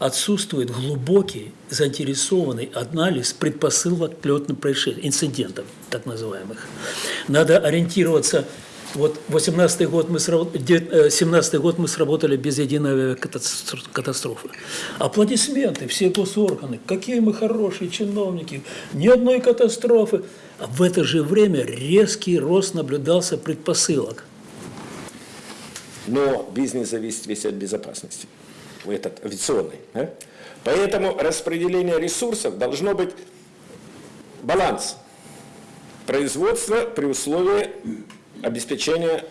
отсутствует глубокий, заинтересованный анализ предпосылок к летным происшествиям, инцидентов так называемых. Надо ориентироваться вот 18 год мы сработ- де- э, 17 год мы сработали без единой катастрофы. Аплодисменты, все госорганы, какие мы хорошие чиновники, ни одной катастрофы. А в это же время резкий рост наблюдался предпосылок. Но бизнес зависит весь от безопасности, этот авиационный. да? Поэтому распределение ресурсов должно быть баланс производства при условии обеспечения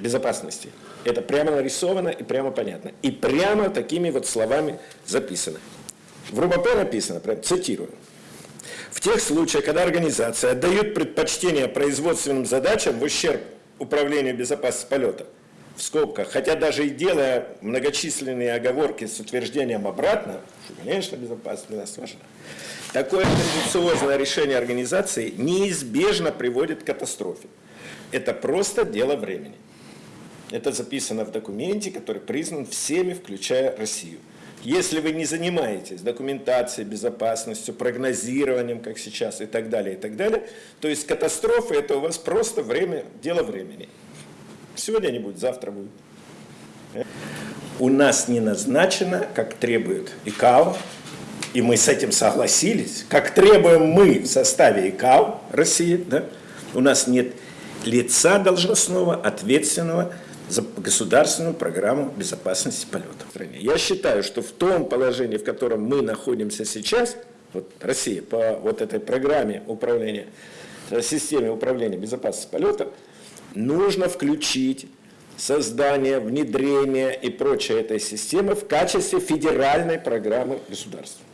безопасности. Это прямо нарисовано и прямо понятно. И прямо такими вот словами записано. В РУБП написано, прям цитирую. В тех случаях, когда организация отдает предпочтение производственным задачам в ущерб управлению безопасности полета, в скобках, хотя даже и делая многочисленные оговорки с утверждением обратно, что, конечно, безопасность важна, такое тенденциозное решение организации неизбежно приводит к катастрофе. Это просто дело времени. Это записано в документе, который признан всеми, включая Россию. Если вы не занимаетесь документацией, безопасностью, прогнозированием, как сейчас, и так далее, и так далее, то есть катастрофа это у вас просто время, дело времени. Сегодня не будет, завтра будет. У нас не назначено, как требует ИКАО, и мы с этим согласились, как требуем мы в составе ИКАО России, да, у нас нет лица должностного, ответственного за государственную программу безопасности полетов в стране. Я считаю, что в том положении, в котором мы находимся сейчас, вот Россия, по вот этой программе управления, системе управления безопасности полетов, нужно включить создание, внедрение и прочее этой системы в качестве федеральной программы государства.